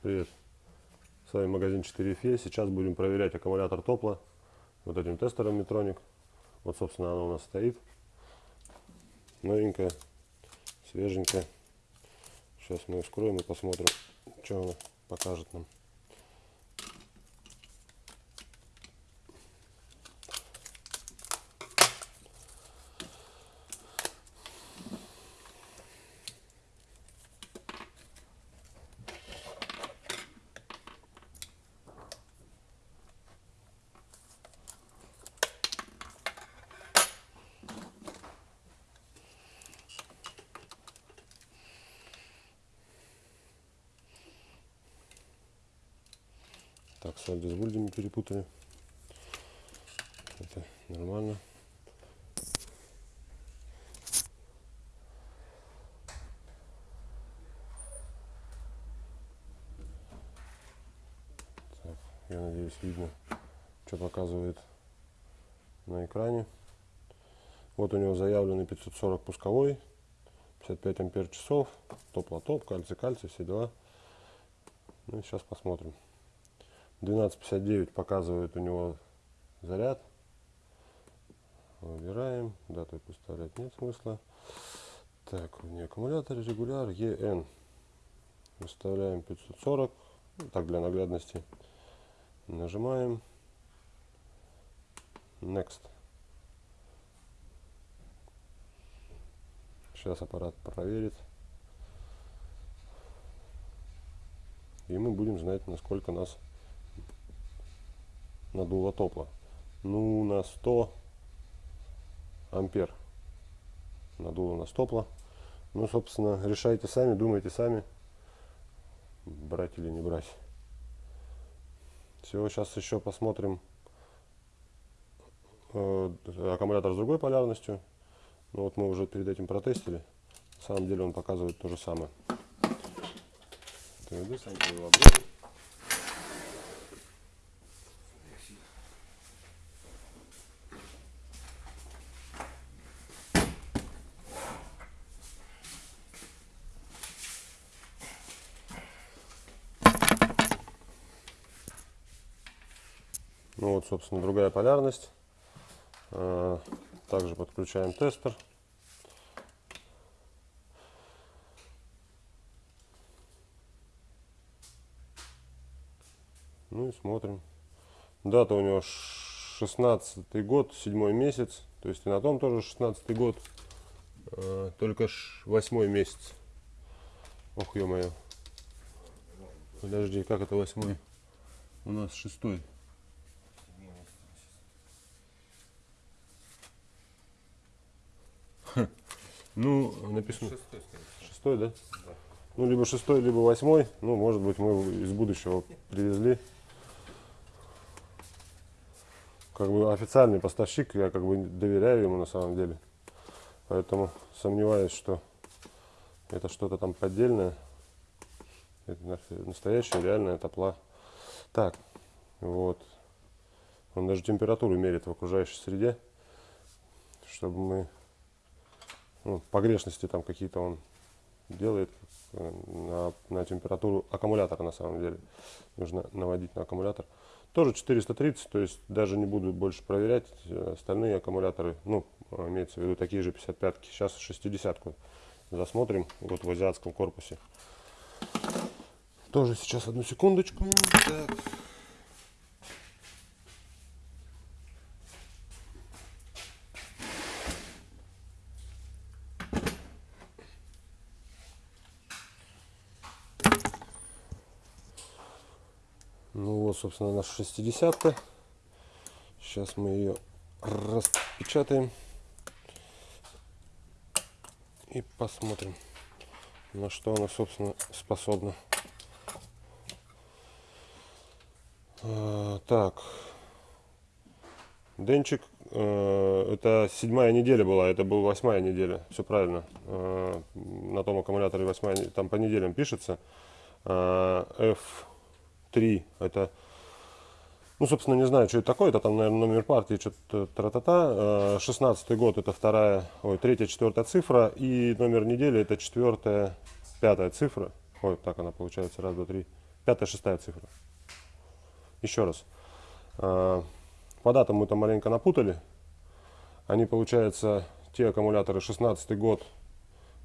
Привет. С вами магазин 4FE. Сейчас будем проверять аккумулятор топла вот этим тестером Метроник. Вот, собственно, оно у нас стоит. Новенькая, свеженькая. Сейчас мы ее вскроем и посмотрим, что она покажет нам. Так, с альдисбульдами перепутали. Это нормально. Так, я надеюсь, видно, что показывает на экране. Вот у него заявленный 540 пусковой, 55 ампер часов, топ-лотоп, кальций-кальций, все дела. Ну и сейчас посмотрим. 12.59 показывает у него заряд. Выбираем. Дату поставлять нет смысла. Так, у нее аккумулятор регуляр EN. Выставляем 540. Ну, так, для наглядности. Нажимаем. Next. Сейчас аппарат проверит. И мы будем знать, насколько нас надуло топла. Ну, на 100 ампер надуло на топла. Ну, собственно, решайте сами, думайте сами, брать или не брать. Все, сейчас еще посмотрим э, аккумулятор с другой полярностью. Ну, вот мы уже перед этим протестили. На самом деле он показывает то же самое. Ну вот, собственно, другая полярность. А, также подключаем тестер. Ну и смотрим. Дата у него 16 год, седьмой месяц. То есть и на том тоже 16 год. А, только 8 месяц. Ох, ё-моё. Подожди, как это восьмой? У нас шестой. Ну, написано. Шестой, шестой да? да? Ну, либо шестой, либо восьмой. Ну, может быть, мы из будущего привезли. Как бы официальный поставщик, я как бы доверяю ему на самом деле. Поэтому сомневаюсь, что это что-то там поддельное. Это настоящая реальная топла. Так, вот. Он даже температуру мерит в окружающей среде, чтобы мы ну, погрешности там какие-то он делает э, на, на температуру аккумулятора на самом деле. Нужно наводить на аккумулятор. Тоже 430, то есть даже не буду больше проверять остальные аккумуляторы. Ну, имеется в виду такие же 55-ки. Сейчас 60-ку засмотрим вот в азиатском корпусе. Тоже сейчас одну секундочку. Так. Ну вот, собственно, наша 60 -ка. Сейчас мы ее распечатаем и посмотрим, на что она, собственно, способна. А, так, Денчик, э, это седьмая неделя была, это была восьмая неделя, все правильно. Э, на том аккумуляторе восьмая, там по неделям пишется. Э, F 3 это ну, собственно, не знаю, что это такое. Это там, наверное, номер партии, что-то тра-та-та. 16 год это вторая, ой, третья, четвертая цифра. И номер недели это четвертая, пятая цифра. Ой, так она получается. Раз, два, три. пятая, шестая цифра. Еще раз. А, По датам мы там маленько напутали. Они, получается, те аккумуляторы 16 год,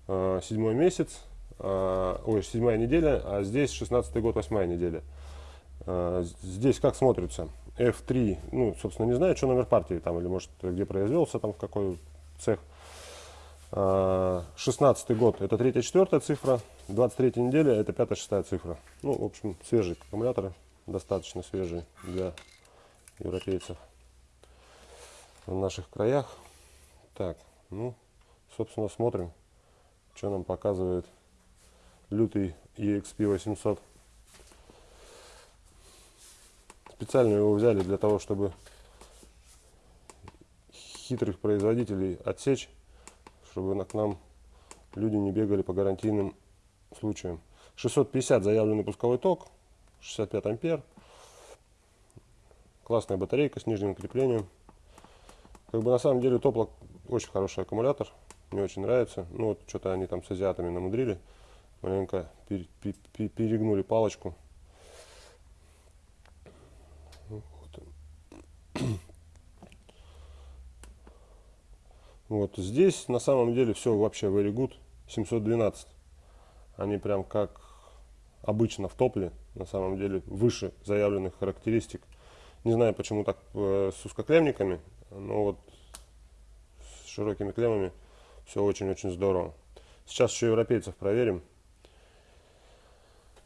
седьмой месяц, ой, седьмая неделя, а здесь 16 год, восьмая неделя. А, Здесь как смотрится? F3, ну, собственно, не знаю, что номер партии там, или может, где произвелся, там, в какой цех. А, 16 год это третья, четвертая цифра, 23 неделя это пятая, шестая цифра. Ну, в общем, свежие аккумуляторы, достаточно свежие для европейцев в наших краях. Так, ну, собственно, смотрим, что нам показывает лютый EXP 800. Специально его взяли для того, чтобы хитрых производителей отсечь, чтобы к нам люди не бегали по гарантийным случаям. 650 заявленный пусковой ток, 65 ампер. Классная батарейка с нижним креплением. Как бы на самом деле топлок очень хороший аккумулятор. Мне очень нравится. Ну вот что-то они там с азиатами намудрили. Маленько пер- пе- пе- перегнули палочку. Ну, вот он. Вот здесь на самом деле все вообще very good. 712. Они прям как обычно в топле, на самом деле выше заявленных характеристик. Не знаю, почему так э, с узкоклемниками, но вот с широкими клеммами все очень-очень здорово. Сейчас еще европейцев проверим.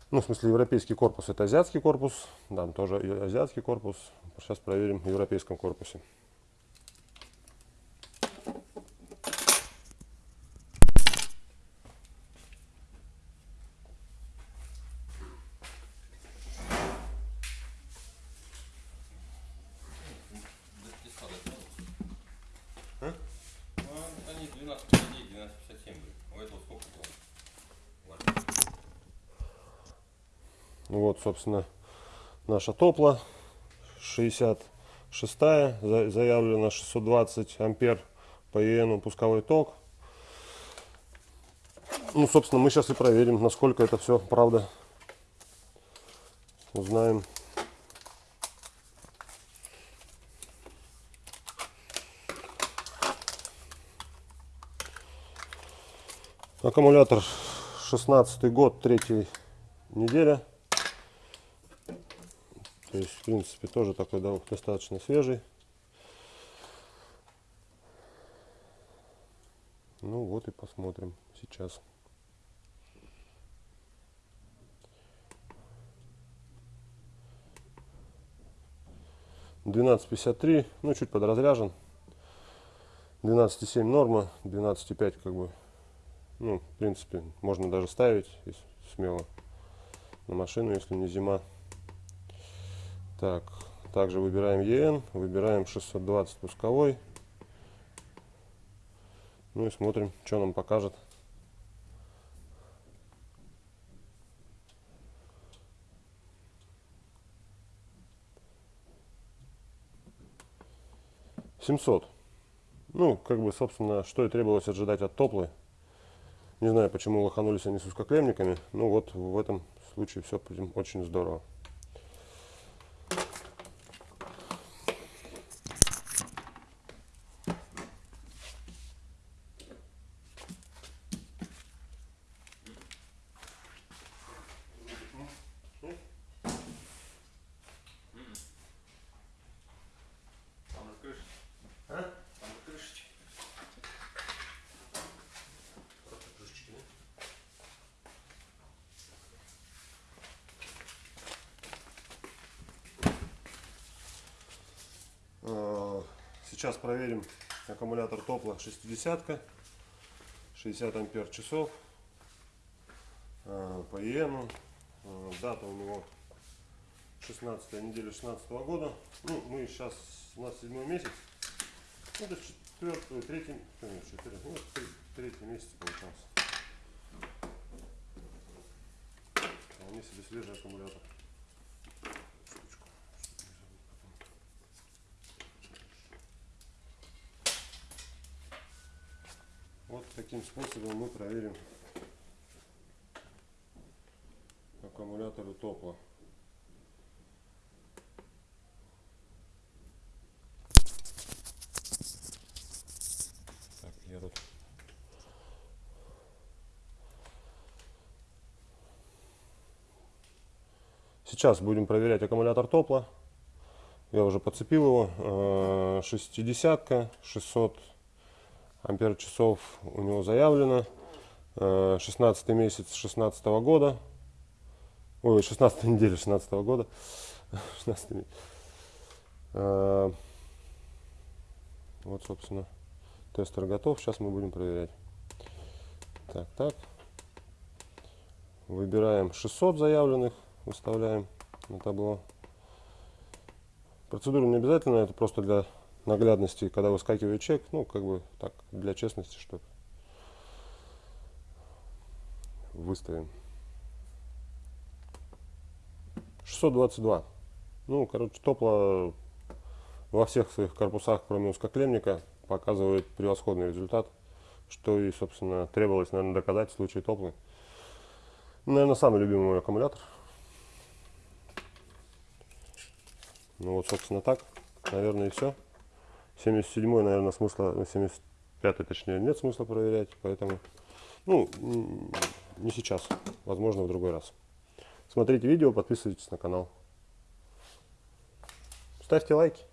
Ну, в смысле, европейский корпус это азиатский корпус. Там тоже азиатский корпус. Сейчас проверим в европейском корпусе. Ну, они 12,59, 12,57 были. У этого сколько было? Ладно. Ну Вот, собственно, наша топла 66 за- заявлено 620 ампер по ИНу пусковой ток. Ну, собственно, мы сейчас и проверим, насколько это все правда. Узнаем. Аккумулятор 16 год, третья неделя. То есть, в принципе, тоже такой да, достаточно свежий. Ну вот и посмотрим сейчас. Двенадцать пятьдесят три, ну чуть подразряжен. 12,7 норма, 12,5 как бы, ну, в принципе, можно даже ставить смело на машину, если не зима. Так, также выбираем EN, выбираем 620 пусковой. Ну и смотрим, что нам покажет. Семьсот. Ну, как бы, собственно, что и требовалось ожидать от топлы. Не знаю, почему лоханулись они с узкоклемниками. Ну вот в этом случае все очень здорово. Там же крышечка. А? Там же крышечка. Просто крышечки, да? А, Сейчас проверим аккумулятор топла 60 60 ампер часов А, по иену А, дата у него 16 неделя 16 года. Ну мы сейчас у нас седьмой месяц. Ну, это четвертый третий э, нет, четвертый, ну, третий месяц получался вполне себе свежий аккумулятор таким способом мы проверим аккумулятору топла. Так, я тут Сейчас будем проверять аккумулятор топла. Я уже подцепил его. Э, Шестидесятка, 600 ампер часов у него заявлено. Э, 16 месяц 16 года. Ой, 16 неделя 16 года. 16 месяц. Э, Вот, собственно, тестер готов. Сейчас мы будем проверять. Так, так. Выбираем 600 заявленных, выставляем на табло. Процедура не обязательно, это просто для наглядности, когда выскакивает чек, ну, как бы так, для честности, что выставим. 622. Ну, короче, топло во всех своих корпусах, кроме узкоклемника, показывает превосходный результат, что и, собственно, требовалось, наверное, доказать в случае топлы. Наверное, самый любимый мой аккумулятор. Ну вот, собственно, так. Наверное, и все. 77 наверное, смысла, ну, 75 точнее, нет смысла проверять, поэтому, ну, не сейчас, возможно, в другой раз. Смотрите видео, подписывайтесь на канал. Ставьте лайки.